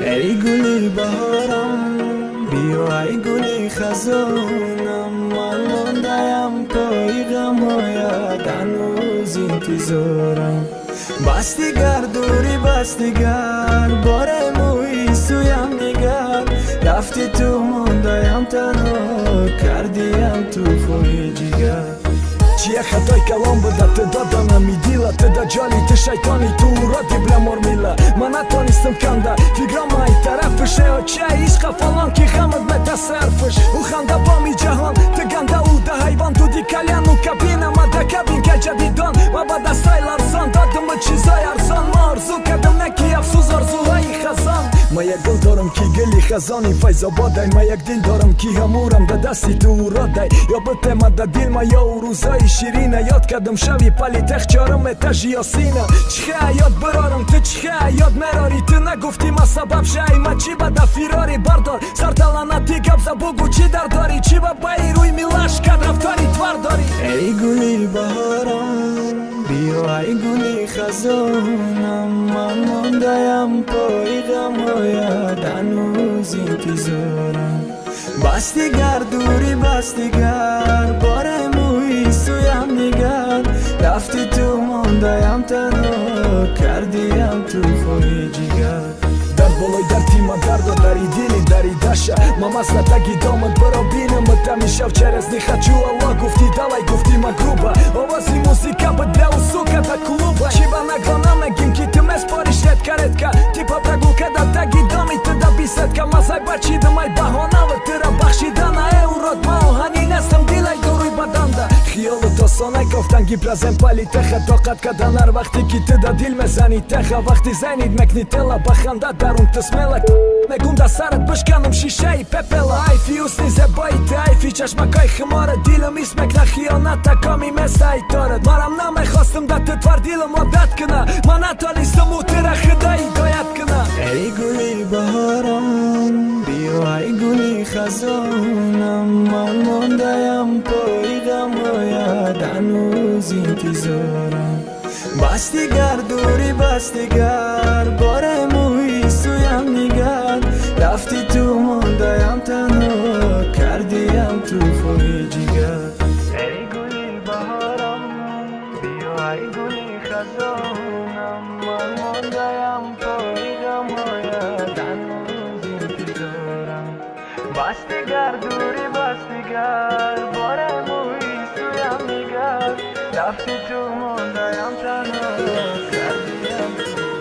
ای گلی بهارم بیا ای گلی خزانم من ماندیم پای غم هایت هنوز انتظارم بستیگر دوری بستیگر بار موی سویم نگر رفتی تو ماندیم تنها کردیم تو خوی جگر чия хатои калом буда ту доданами дила ту да ҷоли ту шайтони ту уроди бламормила ман натонистам канда фиграмаи тарафуше оча ишқа фалон ки хамад метасарфуш у ханда боми ҷаҳон ту ганда у да ҳайвон дуди каляну кабина мада кабин ка ҷадидон. Ва ба дастаи ларзон додуму чизои арзон ма орзу кардам наки афсӯз орзуҳои хазон ма як гул дорам ки гули хазони файзободай ма як дил дорам ки ҳамурам да дасти ту уродай ё битема да дил ма ё урӯзои ширина. Ёд кардам шави палитех чорум этажи ёсина чиха ёд бирорам ту чиха ёд мерорӣ ту нагуфтӣ ма сабаб шаи ма чӣ бада фирори бардор? Сарталанати габза бугу чӣ дардорӣ чӣ ба бастигар дурӣ бастигар борем суям нигар. Рафти ту мондаям танҳо кардиям ту хоҳи ҷигар. Дар болои дартима дардо дари дили дари даша мамаслатаги домат биро бинам тамишав через нихачу алла гуфти давай гуфти магруба. Овози музика бдля усука да клуба. Чиба нагона мегим ки ту меспориш редка редка. Типа прагулкада таги доми ту да бисетка мазай бачидамай баҳонава тира افسانه گفتن پلازم پلی تخه. طاقت کدنر وقتی که تدا دا دیل مزنی تخه. وقتی زنید مکنی تلا بخنده درون تسمله. مگم دا سرت بشکنم شیشه ای پپلا ایفی اسنی زبایی تا ایفی چشمکای خماره. دیلم اسمک نخیانت کامی مثل ای دارد مرم نمی‌خواستم دا تتوار دیلم عادت کنه. من اتالیستم و تیره خدایی دایت کنه. ای گلی بهاران гули баҳорам биё ай гули хазонам ман мондаям пои ғамҳоят ҳанӯз интизорам бастигар amiga, bora muy soy amiga, dafti tu munda yam tanu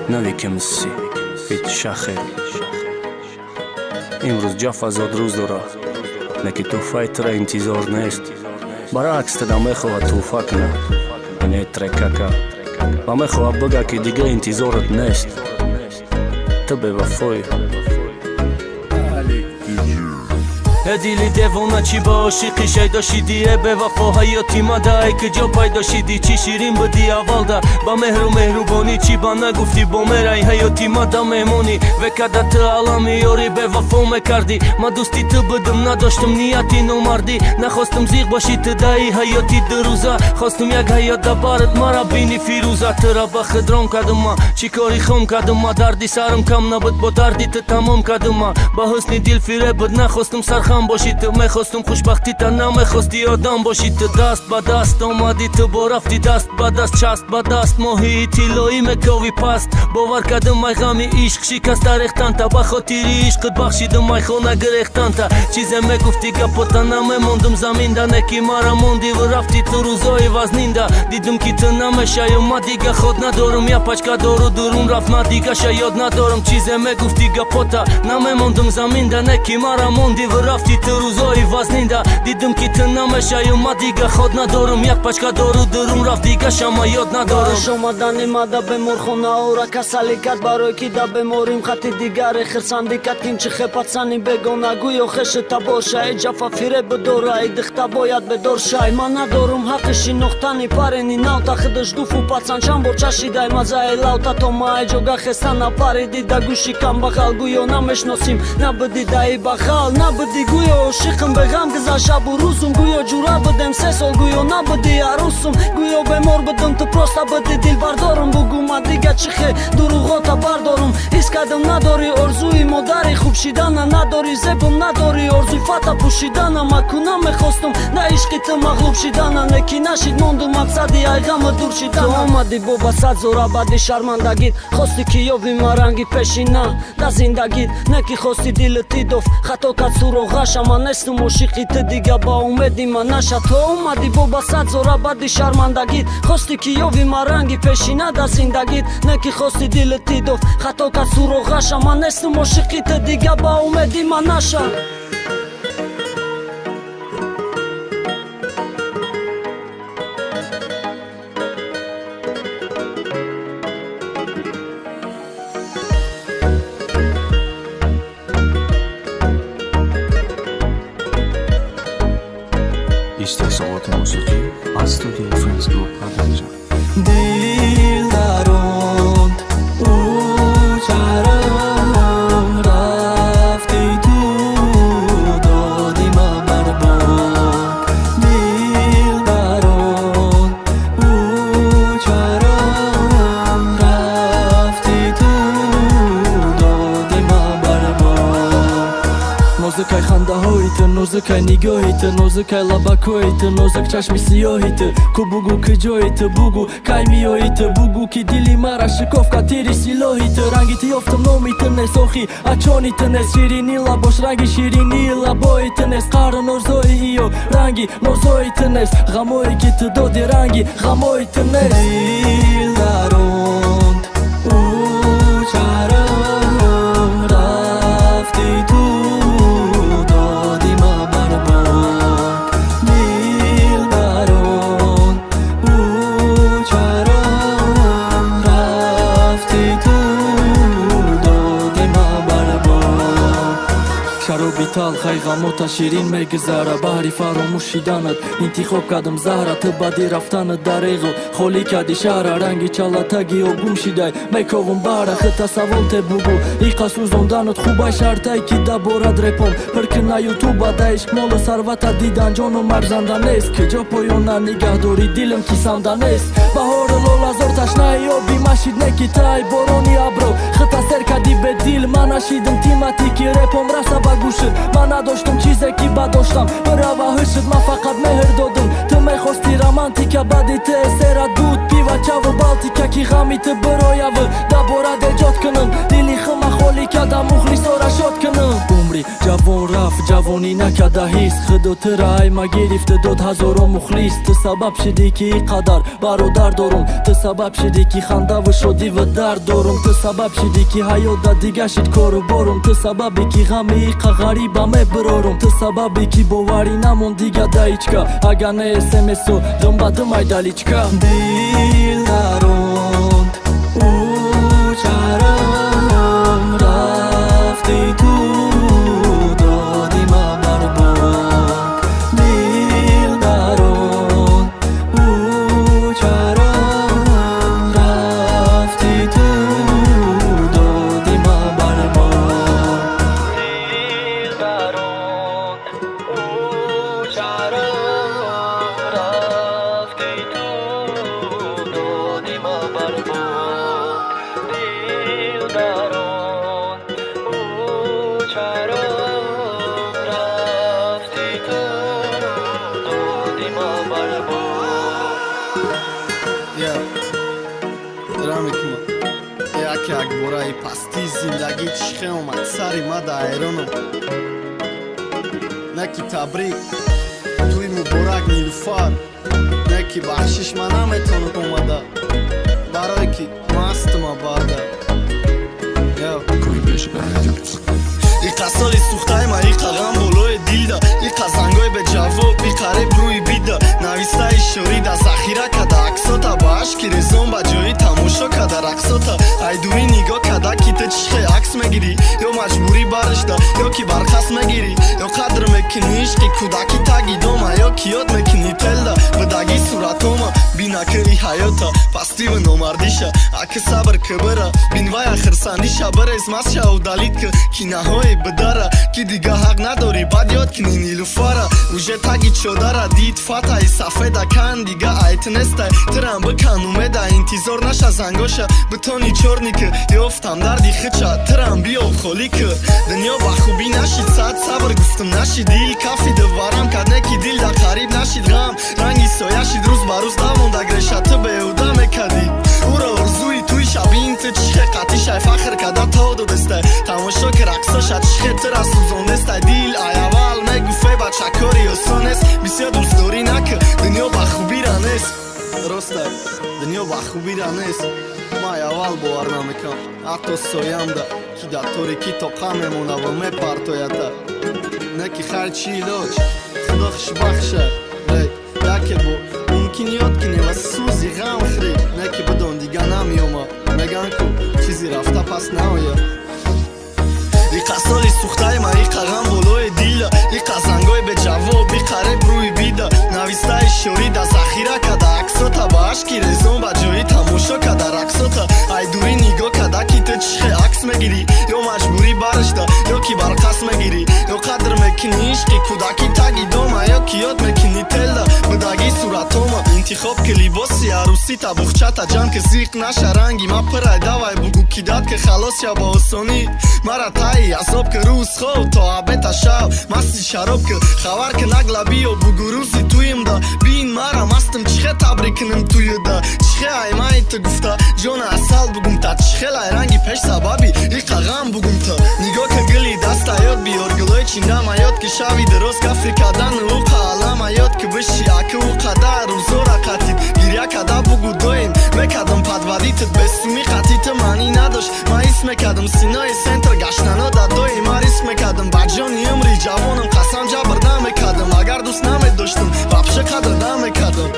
навикем си ит шахер имрӯз ҷафа зод рӯз дорад леки тӯҳфаи тра интизор нест баръакс тада мехоҳад тӯҳфа кунад не трекака ва мехоҳад бигӯяд ки дига интизорат нест ту бевафоӣ дили девона чӣ ба ошиқи шайдо шидӣ э бевафо ҳаёти мада ай ки ҷо пайдо шидӣ чӣ ширин будӣ аввалда ба меҳру меҳрубонӣ чӣ ба нагуфтӣ бо мерай ҳаёти мада мемонӣ векада ту алами ёри бевафо мекардӣ ма дӯсти ту будум надоштум нияти номардӣ нахостум зиқ бошӣ ту даи ҳаёти дурӯза хостум як ҳаёт да барат мара бини фирӯза тура ба хидрон кардума чӣ кори хом кардума дарди сарам кам набуд бо дарди ту тамом кардума ба ҳусни дил фиреб буд нахостум сарха ҳам бошӣ ту мехостум хушбахтита намехости одам бошӣ ту даст ба даст омадӣ ту бо рафти даст ба даст част ба даст моҳии тиллоӣ мековӣ паст бовар кардумай ғами ишқ шикаста рехтанта ба хотири ишқит бахшидумай хона гирехтанта чизе мегуфти гапота намемондум заминда неки мара мондиву рафти ту рӯзои вазнинда дидум ки ту намешаю ма дига ход надорум я пачка дору дурун рафт ма дига шаёд надорум чизе мегуфти гапота намемондум заминда неки мара мондиву рафт рафти ту рӯзои вазнинда дидум ки ту намешаю ма дига. Ход надорум як пачка дору. Дурум рафт дига шама ёд надорум. Омадани мада беморхонаора касалӣ кард барои ки да беморим хати дигаре хирсандӣ кард кин чи хепатсани бегона гӯё хешита боша. Э ҷафа фиреб дора э дихта бояд бедоршай ман надорум ҳаққи шинохтани парени. Навта хидыш гуфу пацан чанд бор чашидай мазаи лавта то маи ҷога хестана париди да гӯши камбахал гӯё намешносим. Набуди даи бахал набуди гӯё ошиқам беғам гуза шабу рӯзум гӯё ҷура будем се сол гӯё набуди арӯсум гӯё бемор будум ту проста буди дилбардорум бугӯ ма дига чӣ хе дуруғота бардорум ҳис кардам надори орзуи модари хуб шидана надори зебум надори орзуи фата пӯшидана ма куна мехостум на ишқи ту мағлуб шидана неки нашид монду мақсади айғама дур шидана омади бо ба сад зора баъди шармандагит хости ки ёви ма ранги пешина да зиндагит неки хости дили ти доф хато кад суроғаша ма нестум ошиқи ти дига ба умеди ма наша. То омади бо ба сад зора баъди шармандагит хости ки ёви ма ранги пешина да зиндагит. Неки хости дили ти доф хато кад суроғаша ма нестум ошиқи ти дига ба умеди ма наша studiując swojego słowa нозукай лабакҳои ту нозук чашми сиёҳи ту ку бугу ки ҷои ту бугу кай миёи ту бугу ки дили мара шикоф кад тири силоҳи ту ранги ту ёфтам номи ту нест охи ачони ту нест ширини лабош ранги ширини лабои ту нест қару нозои иё. Ранги нозои ту нест ғамое ки ту доди ранги ғамои ту нест талхай ғамота ширин мегузара баҳри фаромӯшиданат интихоб кардам заҳра ту баъди рафтанат дареғо холӣ карди шаҳра ранги чалатаги огум шидай мековум баҳра хита савол те бугу. Иқа сӯзонданат хубай шартай ки даборад репом. Пиркина ютуба да ишқ молу сарвата дидан ҷону марзанда нест. Ки ҷо поёна нигаҳдори дилм кисанда нест. Баҳору лолазор ташнаи оби машид неки тай борони абро хита сер кади бедил ман нашидим тимати ки репом раса ба гӯшит ман надоштум чизе ки ба доштам бирава ҳушит ман фақат меҳр додум мехости романтика баъди те серат буд пива чаву балтика ки ғами ту бирояву даборад эҷод кунам дили хима холӣ када мухлисора шод кунам. Умри ҷавон рафт ҷавонӣ накарда ҳис худо тира айма гирифта дод ҳазоро мухлис. Ту сабаб шидӣ ки и қадар бародар дорум ту сабаб шидӣ ки хандаву шодиву дард дорум ту сабаб шидӣ ки ҳаёта дига шид кору борум. Ту сабабе ки ғами иқа ғариба мебирорум ту сабабе ки боварӣ намон дига даичка агар не istemez o Lombadım aydalıçka Değiller o. драмикма яке акбораи пастии зиндагӣ чише омад. Сари мада айронам наки табрик туи муборак нилуфар наки бахшиш ма наметонад омада. Барое ки мастма баъда Я. иқа соли сухтаи ма иқа ғам болои дилда. Иқа зангои беҷавоб иқареб рӯи бида навистаи шорида захира ашки резон ба ҷои тамошо када рақсота. Айдурӣ нигоҳ када ки ту чихе акс мегирӣ ё маҷбурӣ баришда ё ки барқас мегирӣ ё қадр мекунӣ ишқи кӯдаки таги дома ё ки ёд мекунӣ телда. Бидаги суратома бинакаи ҳаёта пас стива номардиша. Аки сабр кыбыра бинвая хирсандиша барез масша удалид ки кинаҳои бидара ки дига ҳақ надорӣ бад ёд кини нилуфара уже таги чодара дид фатаи сафеда кан дига айтнестай тирам бикан умеда интизор наша зангоша битони чорни ки ёфтам дарди хича тирам биё холӣ ки дунё ба хубӣ нашид сад сабр гуфтам нашид дил кафи диварам кард не ки дил дар қариб нашид ғам ранги сояшид рӯз ба рӯз давонда греша ту беҳуда ту чихе қатишай фахр када то додестай тамошо ки рақсоша чихе тира сӯзонестай дил аявал мегуфе ба чакори осонест бисёр дӯстдорӣ нак дунё ба хубира нест ростай дунё ба хубира нест май аввал бовар намекам ҳатто соямда ки дар торикӣ тоқа мемона ва мепартоята не ки хайр чи илоҷ худо хушбахша яке бо мумкин ёд кине ва сӯзи ғам хӯре не ки бидон дига намеома меган ку чизе рафта пас наояд. Иқасоли сухтаи ма иқағам болои дила иқазангои беҷавоб иқареб рӯи бида. Нависта ишорӣ да захира када аксота ба ашки резон ба ҷои тамошо када рақсота ай дурӣ нигоҳ када ки ту чихе акс мегирӣ ё маҷбурӣ барашда ё ки барқас мегирӣ ё қадр мекунӣ ишқи кӯдаки таги дома ё ки ёд мекунӣ интихоб ки либоси арӯси табухчата ҷам ки зиқ наша ранги ма пырай давай бугу кидад ки халос я ба осонӣ. Мара таи азоб ки рӯз хоб то абета шав масти шароб ки хабар ки наглаби ё бугу рӯзи туимда бин мара мастим чихе табрик куним туюда чихе аймаи ту гуфта ҷона асал бугумта чихелай ранги пеш сабаби иқағам бугумта нигоҳ ки гили даста ёд биёр гулои чиндама ёд ки шави дароз гафри кардан ӯ қалама ёд ки биши аки ӯ қадар рӯзора қатид гиря када бугу доим. Мекардам падваритит бесуми қатиту маънӣ надошт ма ҳис мекардам синои сентр гаштанода доим. Ма рис мекардам ба ҷони умри ҷавонам қасам ҷабр намекардам агар дӯст намедоштам вапше қадр намекардам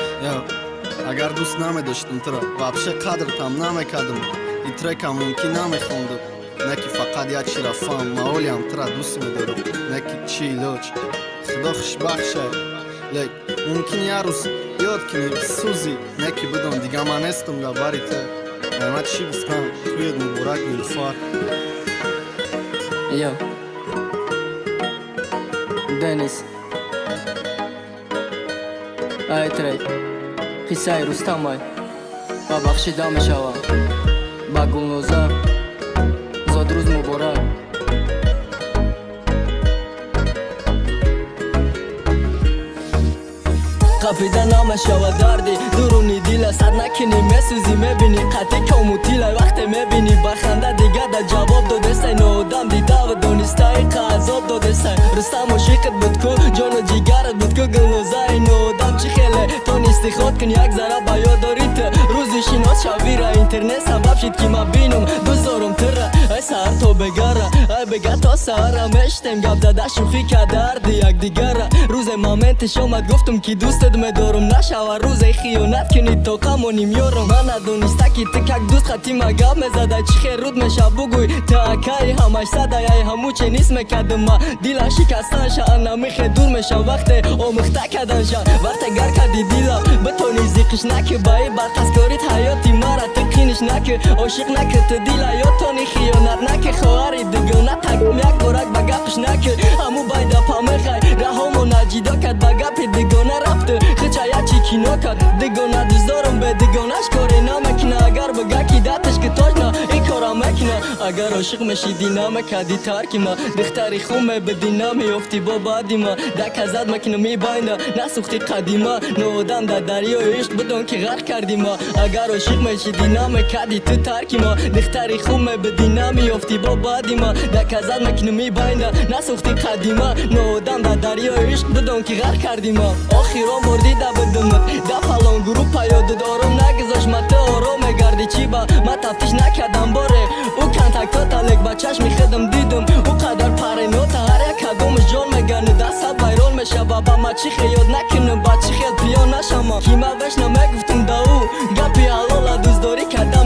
агар дӯст намедоштам туро вапше қадртам намекардам и трекам мумкин намехондам не ки фақат як ширафам маолиам тура дӯст медорам. Не ки чи илоҷ худо хушбахшад лек мумкин як рӯз ёд кунӣ сӯзи не ки бидон дига ман нестам дар бари ту ама чӣ гуфтам туед муборак нилфар Yo. Денис. Ай трек. қиссаи рустамай ба бахшида мешавам ба гулноза зодрӯз муборак қапида намешава дарди дуруни дила сар накини. Месӯзи мебини қати комутилай вақте мебини. Барханда дига да ҷавоб додесай ноодам дидава донистаи қазоб додесай. Рустам ошиқат будку ҷону ҷигарат будку гулнозаи ноодам чӣ хеле? Тонисти ход кун як зара ба ёдорит рӯзи шинос шавира интернет сабаб шид ки ма бинум дузорум тира. Ай саҳар то бегара ай бега то саҳара мештем гап зада шӯхӣ кадарди якдигара рӯзе моментиш омад гуфтум ки дӯстат медорум. Нашава рӯзе хиёнат кунӣ то камоним ёрум ман надониста ки ты как дӯст хатима гап мезада чӣ хел руд меша бугӯй. Таакаи ҳамаш садай ай ҳаму ченист мекардима дила шикастанша намихе дур мешам вақте омӯхта карданша вақте гар карди дила. Битони зиқиш наки баи бартаскорит ҳаёти мара ты қиниш наки ошиқ наки ты дила. Ётони хиёнат наки хоҳари дугона тагум як борак ба гапиш наки ҳаму байда памехай раҳомо наҷидо кард ба гапи дугона рафту хичаячи кино кард дугона дӯздорум бе дугонаш коре намекуна агар бага ки даташ ки точно ин кора мекуна агар ошиқ мешидӣ намекарди тарки ма. Духтари хун мебидӣ намеёфтӣ бо баъди ма. Даказад мекунам и байнда насӯхти қадима ноодам дар дарёи ишқ бидон ки ғарқ карди ма. Агар ошиқ мешидӣ намекарди ту тарки ма. Духтари хун мебидӣ намеёфтӣ бо баъди ма. Даказад мекунам и байнда насӯхти қадима ноодам дар дарёи ишқ бидон ки ғарқ карди ма. Охирон бор дида бидумат да фалон группа ёдуд ором нагузошт ма ту ором мегарди чӣ ба? Ма тафтиш накардам боре ӯ контактота лек ба чашми худам дидум. Ӯ қадар паренота ҳар як кадомаш ҷон мегани даста вайрон мешава ба ма чӣ хел ёд накунам ба чӣ хел пиён нашама ки ма вешна мегуфтум да ӯ. Гапи ҳалола дӯстдорӣ карда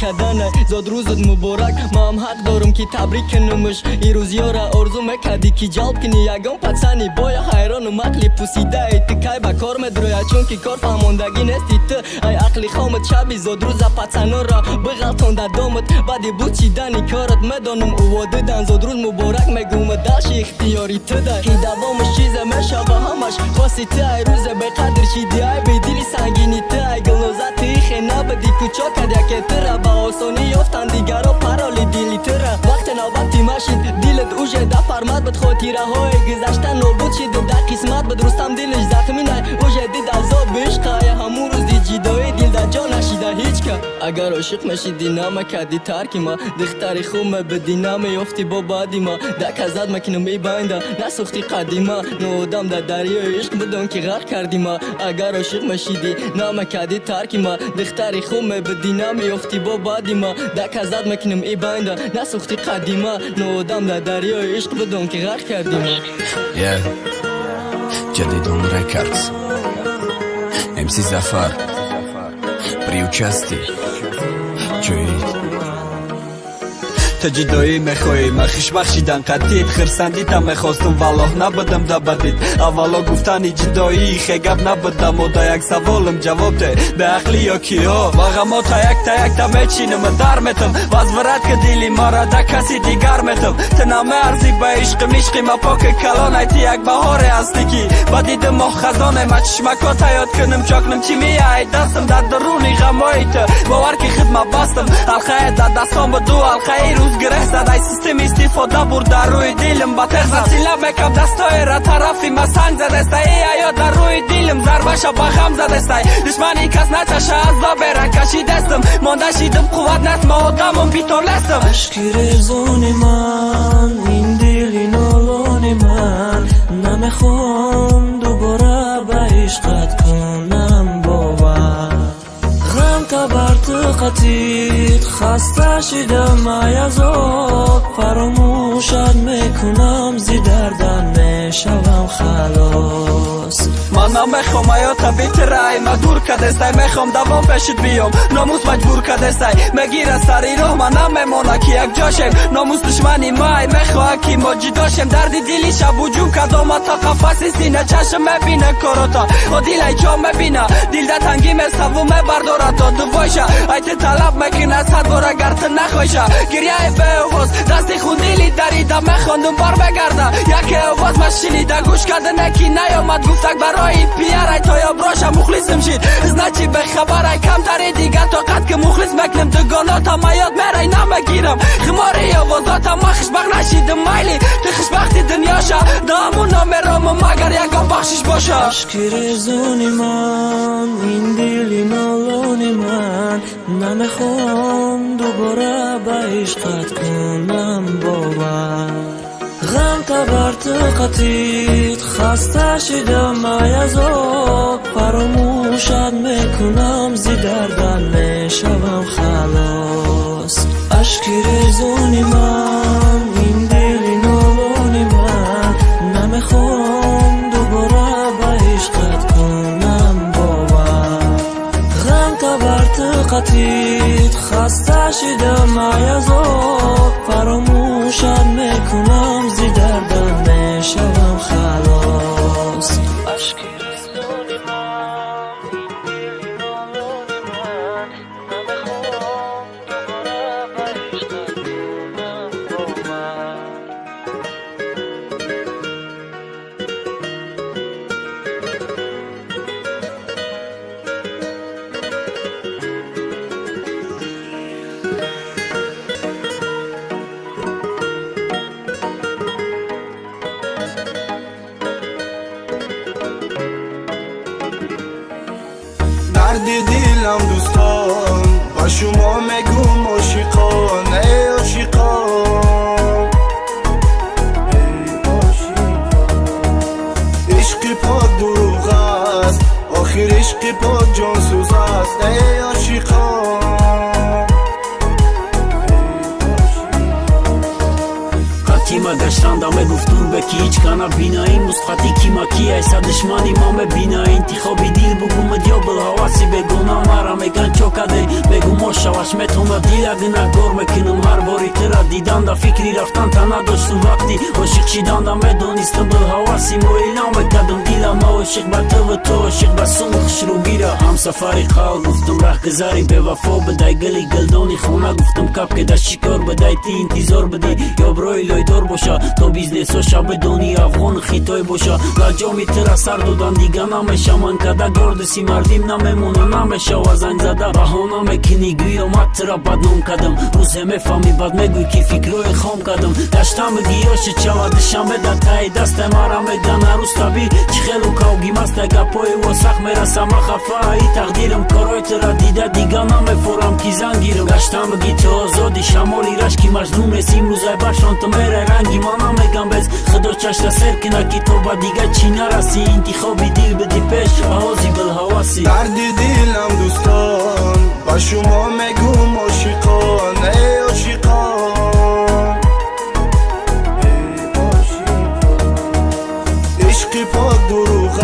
каданай зод рӯзут муборак. Маам ҳақ дорам ки табрик кунумш ирӯз ёра орзу мекардӣ ки ҷалб кунӣ. Ягон пацани боя ҳайрону мақли пусидаи ту кай ба кор медроя чунки кор фаҳмондагӣ нести ту. Ай ақли хомат шаби зодрӯза пацанора. Биғалтонда домат баъди буд чидани корат медонам уводидан зодрӯз муборак мегӯма далши ихтиёри туда. Ки давомаш чизе мешава ҳамаш. Хоси ту ай рӯзе беқадр шиди ай бедили сангини ту ай гулнозати хе набади кучо кад яке тура ба осонӣ ёфтан дигаро пароли дили тура вақте навбати машид дилат уже да фармад бад хотираҳои гузашта нобуд шиду да қисмат бад рустам дилиш захминай уже дид азоб бишқай ҳамун рӯзи ҷидоӣ дилда ҷо нашида ҳичка агар ошиқ мешидӣ намакарди тарки ма духтари хуб мебидӣ намеёфти бо баъди ма даказад макинам ибайнда насӯхти қадима ноодам да дарёи ишқ бидон ки ғарқ карди ма агар ошиқ мешидӣ намакарди тарки ма духтари хуб мебидӣ намеёфти бо баъди ма даказад макинам ибайнда насӯхти қадима ноодам да дарёи ишқ бидон ки ғарқ карди ма ҷадидон рекардс. Мс зафар. При участии ҷоид та ҷидоӣ мехоҳӣ махиш бахшидан қаттид хирсандита мехостум. Валлоҳ набудам да бадид аввало гуфтани ҷидоӣ хегап набудам. Мода як саволам ҷавоб де. Беақлӣ ё киё? Ва ғамо та як та якта мечинам дар метам вазварат ки дили мара да каси дигар метам. Ты намеарзӣ ба ишқи ма поки калонай ти як баҳоре ҳастӣ ки ба диди моҳ хазоне. Ма чишмакота ёд кунам чокнам. Чӣ меяй дастам дар даруни ғамои ту бовар ки хидмат бастам. Алхае дар дастон буду алхаи рӯ рӯз гиреҳ зад ай систем истифода бурда рӯи дилм ба теғза сила мекам дастоера тарафи ма санг задестай и аё дар рӯи дилм зарбаша ба ғам задестай душмани кас начаша аз добера кашидестам монда шидам қувват наст ма одамам битолестам ашки резони ман ин дили нолони ман намехоҳам дубора ба ишқат кунам табарту қатит хаста шидам ай азоб фаромӯшат мекунам зи дардан мешавам халос ман намехом аёта битирай ма дур кадестай мехом давом пешид биём номус маҷбур кадестай мегира сари роҳ ма намемона ки якҷошем номус душмани май мехоҳа ки мо ҷидошем дарди дили шабуҷум кадомата қафаси сина чашм мебина корота о дилай чо мебина дилда тангӣ месаву мебардорато дувойша ай ти талаб мекина садбор агар ти нахоша гиряи беовоз дасти хундили дарида мехондум бармегарда яке овоз ма шинида гӯш кардане ки наёмад гуфтак барои пиарай то ё броша мухлисим шид значи бехабарай камтари дига то қад ки мухлис мекунем дугонота ма ёд мерай намегирам химори овозота ма хушбах нашидим майли ти хушбахти дунёша дааму номеромо магар ягон бахшиш боша ашки резони ман ин дубора ба ишқат кунам бовар ғам табарту қатит хаста шидам ай азоб фаромӯшат мекунам зи дардан мешавам халос ашки резони ман ин дили нолони ман намехоҳам дубора ба ишқат кунам бовар ғам табарту қатит хаста шидам ай азоб дарди дилам дӯстон беки ҳич кана бинаи мусхати кимаки айса душмани ма мебина интихоби дил бугумад ё билҳаваси бегона мара меган чо каде бегу мо шаваш метона дила гинагор мекунам. Ҳар бори тира диданда фикри рафтанта надоштум. Вақти ошиқ шиданда медонистам билҳаваси мо илон мекардам дила ма ошиқ ба тв то ошиқ ба сум хушрӯгира ҳамсафари қал гуфтум раҳгузари бевафо бидай гили гилдони хона гуфтум капке да шикор бидай ти интизор бидӣ ё брои лойдор боша то бизнесо шабедони афғон хитой боша лаҷоми тира сар додан дига намеша ман када гордиси мардим намемона намешава зань зада баҳона мекунӣ гӯё маттира бадном кардам рӯзе мефаҳмӣ бад мегӯй ки фикрое хом кардам гаштамиги ёши чавадишамеда таи дасте мара мегана рӯстаби чӣ хелу кавгимаста гапои восах мераса ма хафаи тақдирам корои тира дида дига намефорам ки зангирам. Гаштамиги ту озоди шамоли рашки маҷнун нест имрӯзай башонту мерай ранги ма намегам без. Худо чашта сер кина ки то ба дига чӣ нараси интихоби дил биди пеш ба ҳози билҳаваси дарди дилам дӯстон ба шумо мегум ошиқон عشق پاک دروغ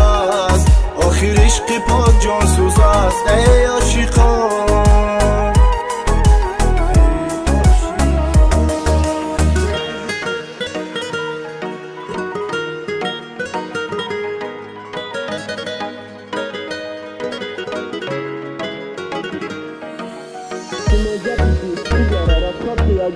است. آخر عشق پاک جانسوز است. ای عاشقان.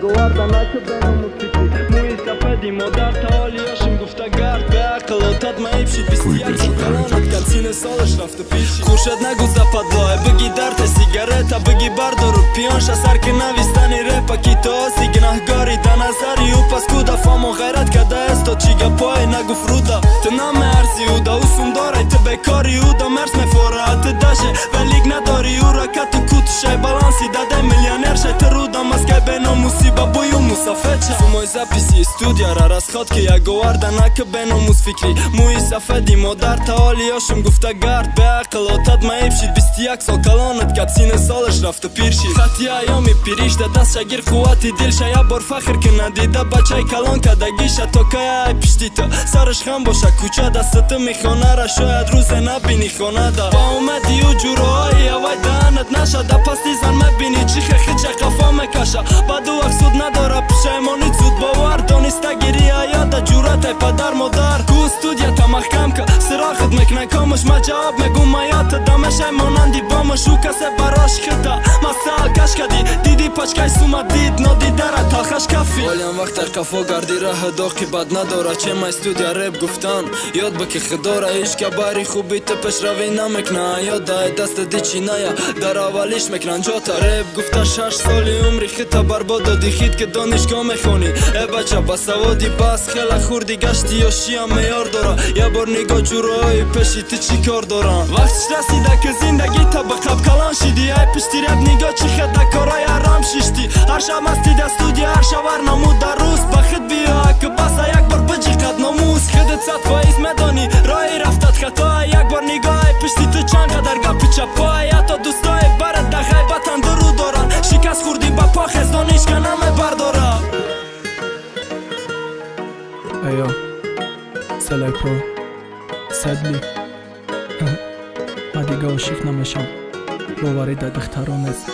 Guarda, ma che сафеди модар таоли ёшим гуфта гард беақл отад маибшид бистияксокалонат кад сине солаш рафта пиши хушад нагу западлое биги дарте сигарета биги бардору пионша сарки навистани репа ки тооси гинаҳгори да назари ӯ пас куда фамо ғайрат када есто чигапое нагуф руда ты намеарзи уда усум дорай ты бекори уда мерс мефораат ты даше велик надори ура кату кутушай баланси дадай миллионершай ты руда маскай беномуси бабую мусафеча сумой записи студияра расход ки яговарда нака беномус фикри. Мӯи сафеди модар таоли ёшим гуфта гард беақл отад маибшид бистияк сол калонат кад сине солаш рафта пир шид. Хати аёми пиришда даст шагир қуввати дилша я бор фахр кина дида бачаи калон кадагиша то каяй пишти то? Сараш хам боша куча дастаты мехонара шояд рӯзе набини хонада ба омади ӯ ҷуроҳои авай даанат нашада пасти зан мебини чӣ хехича қафо мекаша. Баду афсуд надора пушаймонӣ зуд бовар дониста гири аяда ҷуратай падар модар. Ку студията маҳкамка сирохат мекна комуш ма ҷавоб мегум маята дамешай монанди бомуш ӯ касе барош хита масал каш кади диди пачкай сума дид нодидара талхаш кафи олям вақтар кафо гарди раҳа доқи бад надора. Чемай студия реп гуфтан? Ёд ба ки хидора ҳеч кабари хуби ту пешравӣ намекна. Ёдай даста дичи ная. Дар аввалиш мекнан ҷота реп гуфта шаш соли умри хита барбод доди хит ки донишгоҳ мехонӣ. Э бача ба саводи бас хела хурди гашти ёшиам меёр дора. Я бор нигоҳ ҷуроҳои пеши ту чӣ кор дорам? Вақтиш расида ки зиндагӣ та ба қаб калон шидӣ. Ай пишти реп нигоҳ чӣ хеда кораи арам шишти. Ҳар шаб мастида студия ҳар шавар намуд дар рӯз ба хид биё аки баса як бор биҷиқад номус хидит сад фоиз медонӣ роҳи рафтат хатоа як бор нигоҳи пишти ту чанд қадар гапи чапоа ҳатто дӯстои Ejo, Seleko, Sedli. Ман дига ошиқ намешам. Боварида духтарон нест.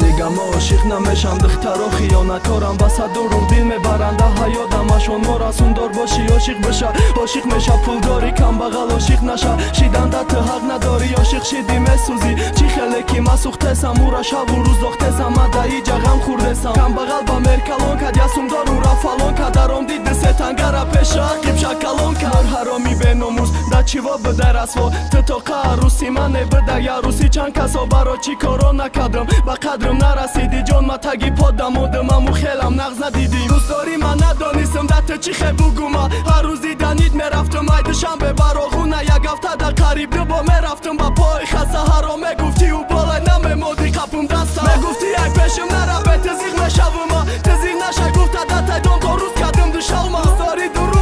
дига мо ошиқ намешам духтаро хиёнаткорам ба садуру дил мебаранда ҳаёдамашон мо расундор боши ошиқ беша. Ошиқ меша пулдори камбағал ошиқ наша. Шиданда ту ҳақ надори ошиқ шидӣ месӯзӣ. Чӣ хеле ки ма сӯхтесам ура шаву рӯз дохтесам ма даи ҷағам хурдесам камбағал ба меркалон кад ясумдор ура фалон кадаром ди дисетангара пеша ақиб шакалон кар ҳароми беномус да чиво бидай расво ту то қа арӯси мане бидай арӯси чанд касо. Баро чӣ коро накардам ба қадрам нарасиди ҷон ма таги подамодам аму хелам нағз надидим дӯстдорӣ ман надонистам да ту чӣ хе бугума ҳар рӯз диданит мерафтам ай душанбе барохуна як ҳафта да қариб дубо мерафтам ба пои хаста ҳаро мегуфти ӯ болай намемоди қапум даста мегуфти ай пешим нарабе тизиқ мешавума. Тизиқ наша гуфта да тайдон то рӯз кардам душалма дӯстдорӣ дуруға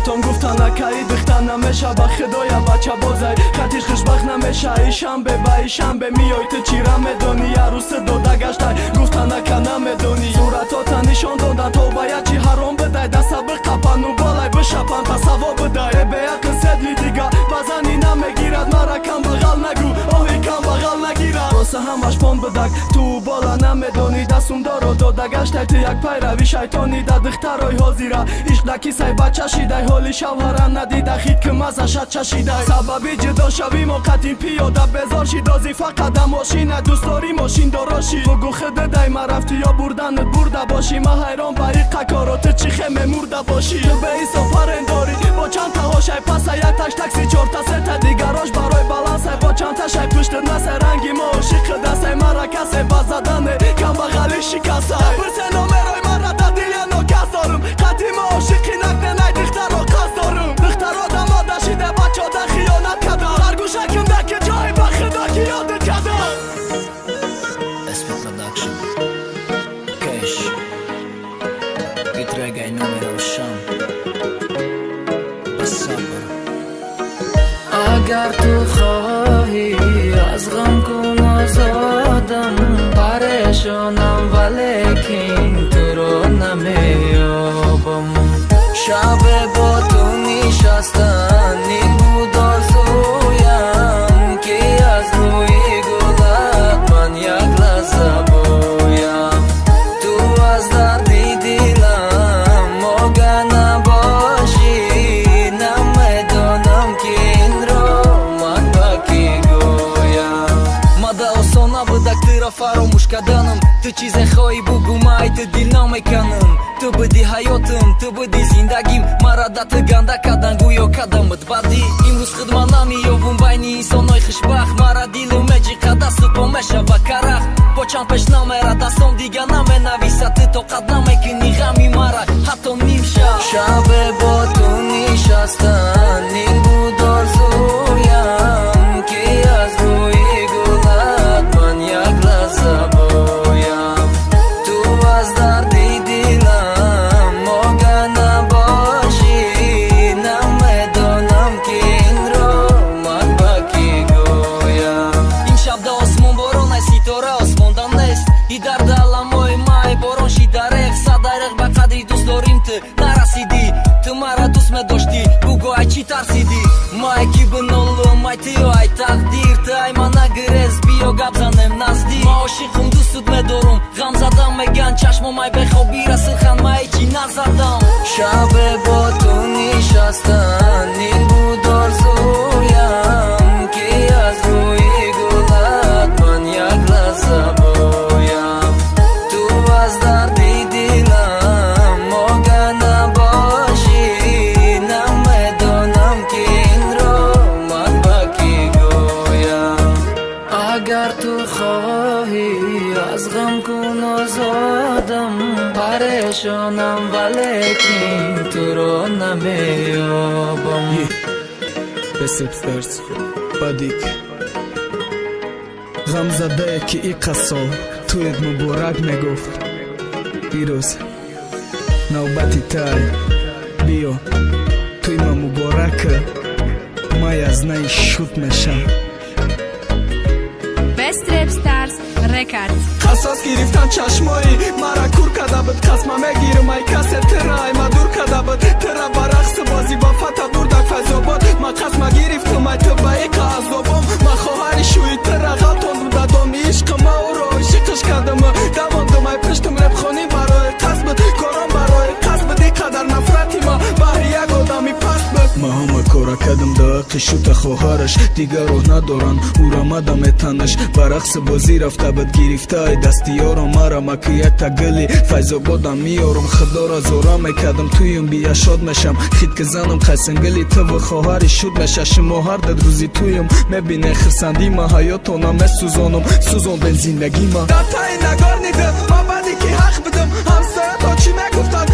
бачаҳои кӯчатон гуфтан акаи духтар намеша ба худоя бача бозай. Хатиш хушбахт намеша ишанбе ба ишанбе миёй ту чира медонӣ арӯси дода гаштай. Гуфтан ака намедонӣ суратота нишон дода. То ба ячи ҳаром бидай дасаби қапану болай. Бишапан тасаво бидай э беақл седли дига ба зани намегирад мара камбағал нагӯ. Оҳи камбағал роса ҳамаш пон бидак ту бола намедонӣ дастумдоро дода. Гаштай ту як пайрави шайтонӣ да духтарои ҳозира. Ишқдаки сай бача шидай ҳоли шавҳара надида хит ки мазаша чашидай. Сабаби ҷудо шави мо қатин пиёда. Безор шид дози фақат да мошина дӯстдори мошиндороши бугу худедай ма рафтӣ ё бурданат бурда бошӣ ма ҳайрон ба иқакоро ту чӣ хе мемурда бошӣ ту беҳисоб парендорӣ бо чанд таҳошай паса як таш такси чорта сета дигарош барои балансай бо чанд ташай пуштат насай ранги мо ошиқидасай ხდასე მარა კასე ბაზადანე გამაღალი შიკასა აბრძენო მე როი მარა და დილიანო გასორ ხათიმო შიხინაკნე май ту дил намеканам ту буди зиндагим. Мара да ту ганда кардан гӯё кадамат баъди имрӯз хидма намеёвум байни инсонои хушбахт. Мара дилу меҷиқа дасту по мешава карах. Бо чанд пеш намера дастон дига наменависа. Ту тоқат намекунӣ ғами мара ҳатто нимшаб шабе бо ту нишастан биё гап занем наздик. Ма ошиқум дӯстут медорум. Ғам задам меган. Чашмом ай бехобира. Силхан май чӣ назадам шабе бесепстарс бадик ғамзадае ки иқасо туед муборак мегуфт. Бирӯз навбати тай биё туи ма муборака. Май аз наи шуд мешам. Best Rap Stars Records. Қасос гирифтан чашмои мара кур када буд хоҳараш дигар роҳ надоран урамада метанаш ба рақси бозӣ рафта бад гирифта ай дасти ёро мара ма ки як тагили файзободам миёрум худора зора мекардам туюм бия шод мешам хит ки занам қайсангили туву хоҳари шуд меша шумо ҳар дад рӯзи туюм мебине хирсандӣ ма ҳаётона месӯзонам сӯзонден зиндагӣ ма дар таи нагор нидам ма баъди ки ҳақ будам ҳамсоято чӣ мегуфтанд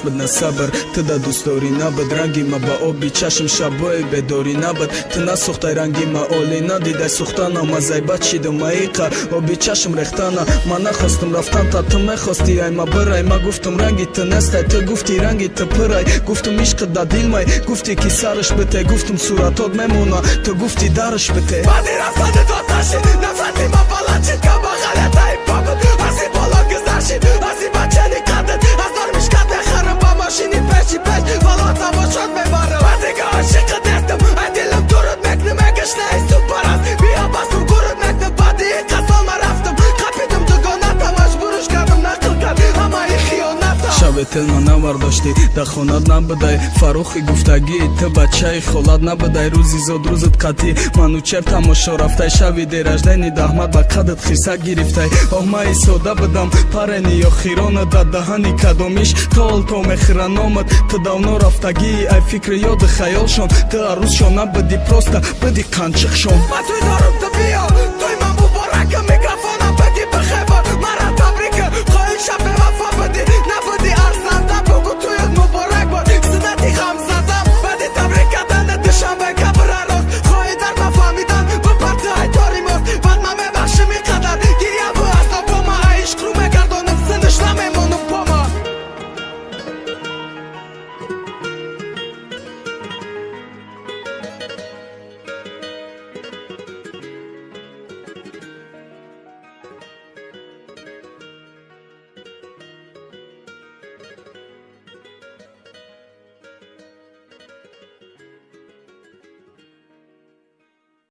тда на ишқ бид на сабр тда дӯстдорӣ набуд ранги ма ба оби чашм шабои бедорӣ набуд ты насӯхтай ранги ма олӣ надидай. Сӯхтана ма зайбат шиду маиқа оби чашм рехтана. Ма нахостам рафтан та ту мехости ай ма бирай. Ма гуфтам ранги ту нестай. Ту гуфти ранги ту пирай. Гуфтам ишқи да дилмай. Гуфти ки сарш бите. Гуфтам суратот мемона. Ту гуфти дарш бите. Баъди рафтани доташи нафрати ма балачи каба мехарам ба машини пеши пеш вало тамошот мебарам баъдига ошиқи дестам ай дилам дуруд мекни хиёната шабе телма навардошти дар хонат набудай фарохи гуфтагӣ ту бачаи холат набудай рӯзи зод рӯзат қатӣ ману чер тамошо рафтай шави дераждани даҳмат ба қадат хиса гирифтай оҳмаи сода будам парени ё хирона дар даҳани кадомиш то мехира номат ту давно рафтагӣ ай фикри ёди хаёлшон ту арӯзшон набуди проста биди қанчиқшон ба туй дорум ту биё туй